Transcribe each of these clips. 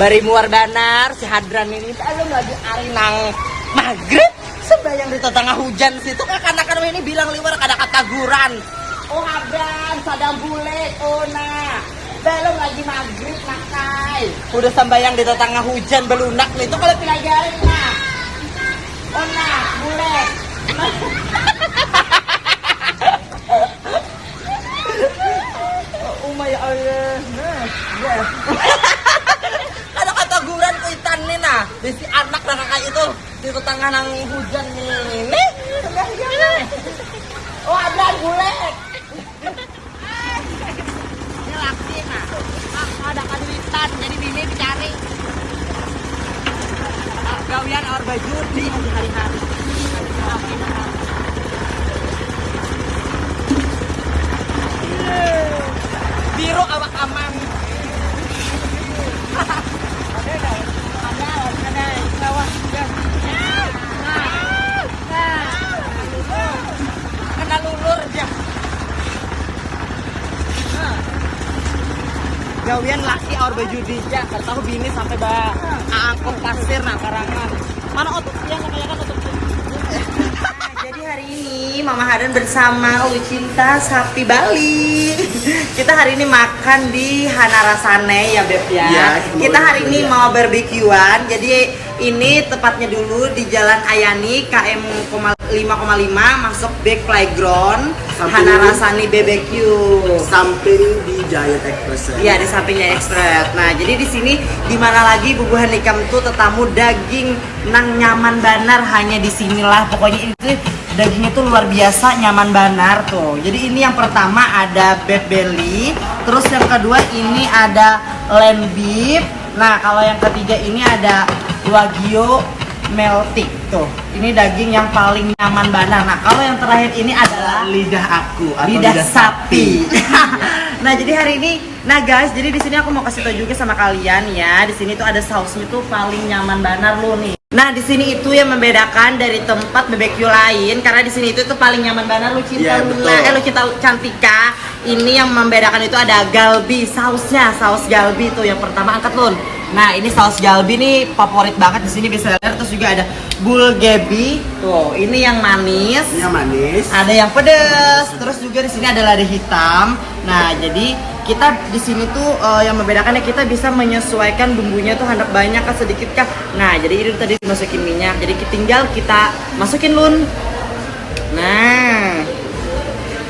bari muar banar si hadran ini belum lagi arinang maghrib? Sembayang di tengah hujan situ kan anak-anak ini bilang liwar kada kataguran oh hadran sadang bule oh nah belum lagi maghrib makai udah sembayang di tengah hujan belunak nih itu kalau pelajarin nah oh nah bule. Oh my Allah. Nah, ya. Di si anak na kakak itu di tetangga ng hujan ni. Nih, Oh, ada gulek. Ini laki na. Aku ada kaduitan, jadi bini dicari. Ah, Gawian or baju di hari-hari. Biro awak aman. Kena lulur aja. Gawian laki or baju dija, tahu bini sampai ba angkut pasir nah karangan. Mana otot dia kayak kan otot Nah, jadi hari ini Mama Hadan bersama Lucinta Sapi Bali. Kita hari ini makan di Hanarasane ya Beb ya. Iya, kita hari ini mau barbekyuan. Jadi ini tepatnya dulu di Jalan Ayani KM 5,5 masuk back playground Samping- Hanarasani BBQ. samping di Giant Express Iya di sampingnya Express. Nah jadi di sini di mana lagi bubuhan nikam tuh tetamu daging nang nyaman banar hanya di sinilah pokoknya itu dagingnya tuh luar biasa nyaman banar tuh. Jadi ini yang pertama ada beef belly, terus yang kedua ini ada lamb beef. Nah kalau yang ketiga ini ada wagyu meltik tuh. Ini daging yang paling nyaman banar. Nah kalau yang terakhir ini adalah lidah aku atau lidah sapi. nah jadi hari ini, nah guys, jadi di sini aku mau kasih tau juga sama kalian ya. Di sini tuh ada sausnya tuh paling nyaman banar lo nih. Nah di sini itu yang membedakan dari tempat BBQ lain karena di sini itu tuh paling nyaman banar lu cinta Iya, Luna, eh lu cinta Cantika. Ini yang membedakan itu ada galbi sausnya, saus galbi tuh yang pertama angkat lun. Nah ini saus galbi nih favorit banget di sini bisa lihat. Terus juga ada bulgogi. Tuh ini yang manis. Ini yang manis. Ada yang pedas terus juga di sini ada lada hitam. Nah jadi kita di sini tuh eh, yang membedakannya kita bisa menyesuaikan bumbunya tuh hendak banyak kah sedikit kah. Nah jadi ini tadi masukin minyak. Jadi tinggal kita masukin lun. Nah.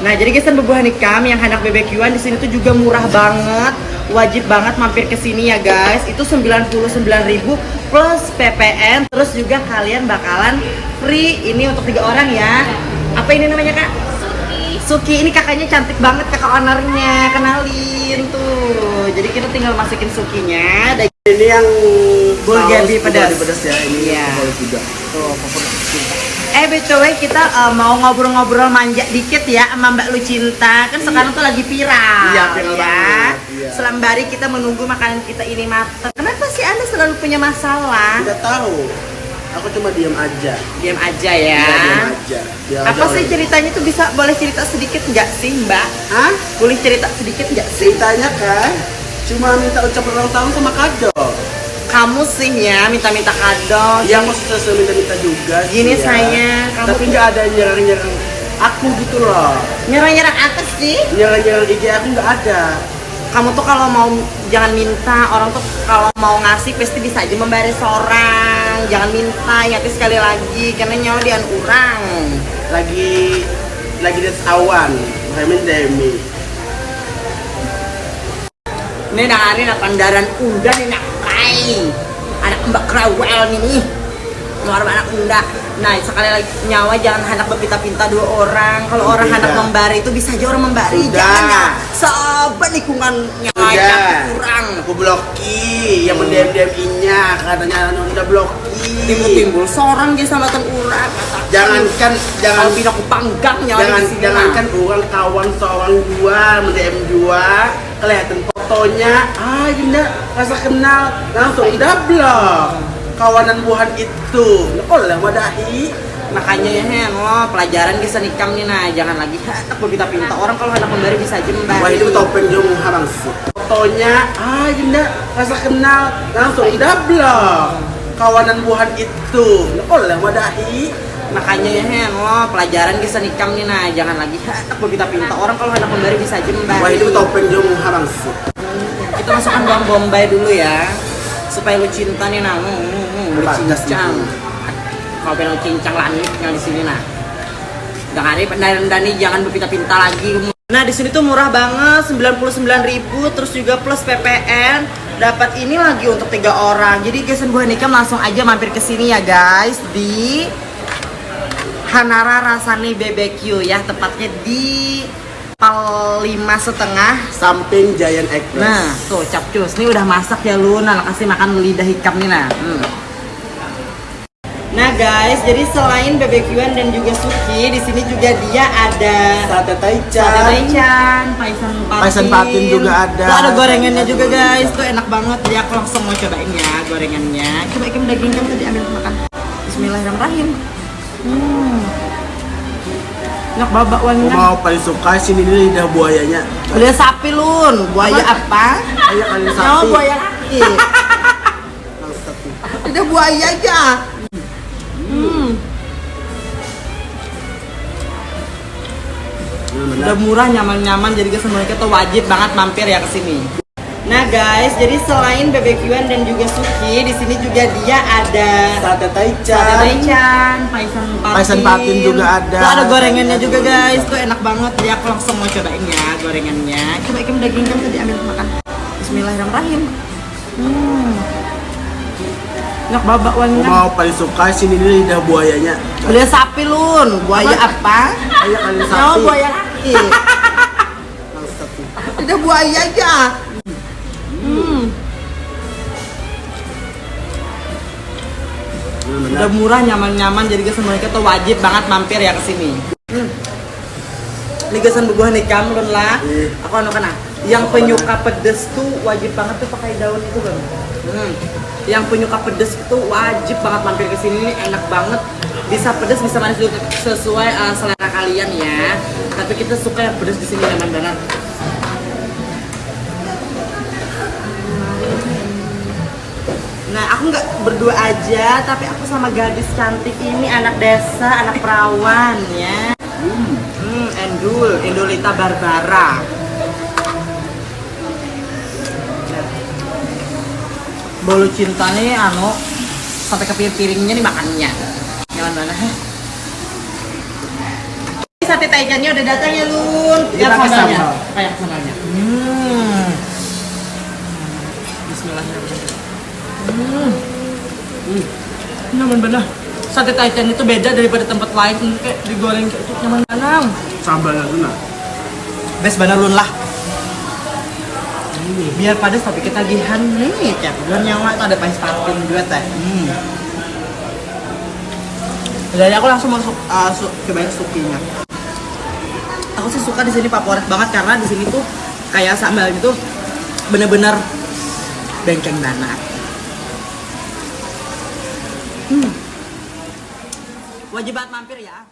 Nah, jadi guys, bebuhan ikam yang hendak BBQ-an di sini tuh juga murah banget. Wajib banget mampir ke sini ya, guys. Itu 99.000 plus PPN. Terus juga kalian bakalan free ini untuk tiga orang ya. Apa ini namanya, Kak? Suki. Suki ini kakaknya cantik banget kakak ownernya. Kenalin tuh. Jadi kita tinggal masukin sukinya. Dan ini yang Bulgogi pedas. pedas ya ini Iya. juga Tuh, favorit. Eh BTW kita eh, mau ngobrol-ngobrol manja dikit ya sama Mbak Lucinta Kan sekarang tuh lagi viral Iya, viral ya. banget, iya. Selambari kita menunggu makanan kita ini matang Kenapa sih Anda selalu punya masalah? tidak tahu aku cuma diam aja Diam aja ya Iya, diam aja Diam Apa aja, sih ceritanya tuh bisa boleh cerita sedikit nggak sih Mbak? Hah? Boleh cerita sedikit nggak sih? ceritanya kan cuma minta ucapan ulang tahun sama kado Kamu sih ya minta-minta kado yang mau sesuai minta-minta juga sih Gini ya. sayang, kamu tapi nggak ada nyerang-nyerang aku gitu loh. Nyerang-nyerang apa sih? nyerang-nyerang IG aku nggak ada. Kamu tuh kalau mau jangan minta. Orang tuh kalau mau ngasih pasti bisa aja memberi seorang jangan minta ya tapi sekali lagi. Karena nyawa dian orang lagi lagi di awan Remen Demi. Ini dari nak pandaran udah nih kai anak mbak krawel nih luar anak unda nah sekali lagi nyawa jangan hendak berpinta-pinta dua orang. Kalau orang hendak membari itu bisa aja orang membari. Sudah. jangan ya. Sahabat lingkungannya Udah. kurang. Aku bloki yang mendem nya katanya udah bloki. Timbul-timbul seorang dia sama ten urang jangankan jangan bina aku panggang nyawa jangan di sini jangankan mah. orang kawan seorang gua mendem gua kelihatan fotonya. Ah Yunda rasa kenal. Langsung udah blok. Kawanan buhan itu. Lah wadahi. Makanya ya hen lo pelajaran bisa nikam nih nah jangan lagi. Hendak berpinta-pinta orang kalau hendak memberi bisa memberi wah itu topeng jong foto fotonya, ah Yunda rasa kenal, langsung double. Kawanan buhan itu, oleh madahi. Makanya ya Hen, lo pelajaran kisah nikam nih nah jangan lagi hendak kita pinta orang kalau hendak memberi bisa memberi. Wah itu topeng jom harangsu. Kita masukkan bawang bombay dulu ya supaya lu cinta nih nah. Hmm, hmm, lu cincang. nih. Kau pengen cincang langit yang di sini nah. Jangan ada dan dani jangan berpinta-pinta lagi. Nah di sini tuh murah banget 99.000 terus juga plus PPN dapat ini lagi untuk tiga orang. Jadi guys buah nikam langsung aja mampir ke sini ya guys di Hanara Rasani BBQ ya tepatnya di Pal lima setengah Samping Giant Express. Nah, tuh capcus. Ini udah masak ya lu. Nah, kasih makan lidah hikam nih nah. Hmm. Nah guys, jadi selain BBQan dan juga suki, di sini juga dia ada Sate Taichan. Sate taichan, paisan patin. Paisan patin juga ada. Tuh ada gorengannya juga guys. Tuh enak banget. Jadi aku langsung mau cobain ya gorengannya. Coba ikan daging kamu tadi ambil makan. Bismillahirrahmanirrahim. Hmm. Enak babak wanginya. mau paling suka sini ini lidah buayanya. Lidah sapi lun. Buaya apa? Ayo kalian Oh, sapi. buaya laki. Bangsat nih. Udah buaya aja. Hmm. Udah murah, nyaman-nyaman, jadi guys semuanya kita wajib banget mampir ya ke sini. Nah guys, jadi selain BBQan dan juga suki, di sini juga dia ada Sate Taichan. Sate taichan, paisan patin. Paisan patin juga ada. Tuh ada gorengannya juga guys, tuh enak banget. Jadi aku langsung mau cobain ya gorengannya. Coba ikan daging kamu tadi ambil makan. Bismillahirrahmanirrahim. Hmm. Enak babak wanginya. mau paling suka sini ini lidah buayanya. Lidah sapi lun, buaya apa? Kalian Oh, sapi. buaya laki. Bangsat nih. Udah buaya aja. Hmm. Udah murah, nyaman-nyaman, jadi guys semuanya kita wajib banget mampir ya ke sini. Hmm. Buah nikam kan lah. Iya. Aku anu kena. Yang penyuka pedes tuh wajib banget tuh pakai daun itu kan. Hmm. Yang penyuka pedes itu wajib banget mampir ke sini ini enak banget. Bisa pedes, bisa manis juga sesuai uh, selera kalian ya. Tapi kita suka yang pedes di sini nyaman Nah, aku nggak berdua aja, tapi aku sama gadis cantik ini anak desa, anak perawan ya. Hmm, Endul, Endulita Barbara. Nah. Bolu cintanya anu sampai ke piring-piringnya nih makannya. Jangan mana? Heh. Sate taichannya udah datang ya, Lun. Ini Lihat sambalnya. sambal. Kayak sambalnya. Hmm. Bismillahirrahmanirrahim. Hmm. Hmm. Nyaman banget. Sate taichan itu beda daripada tempat lain. Kayak digoreng kayak itu nyaman banget. Sambalnya tuh nah. Best banget lun lah. Hmm, Biar padas tapi ketagihan nih kayak bulan nyawa itu ada pahit patin juga teh. Hmm. Jadi aku langsung masuk uh, su cobain sukinya. Aku sih suka di sini favorit banget karena di sini tuh kayak sambal itu bener-bener bengkeng banget. Hmm. Wajib banget mampir ya.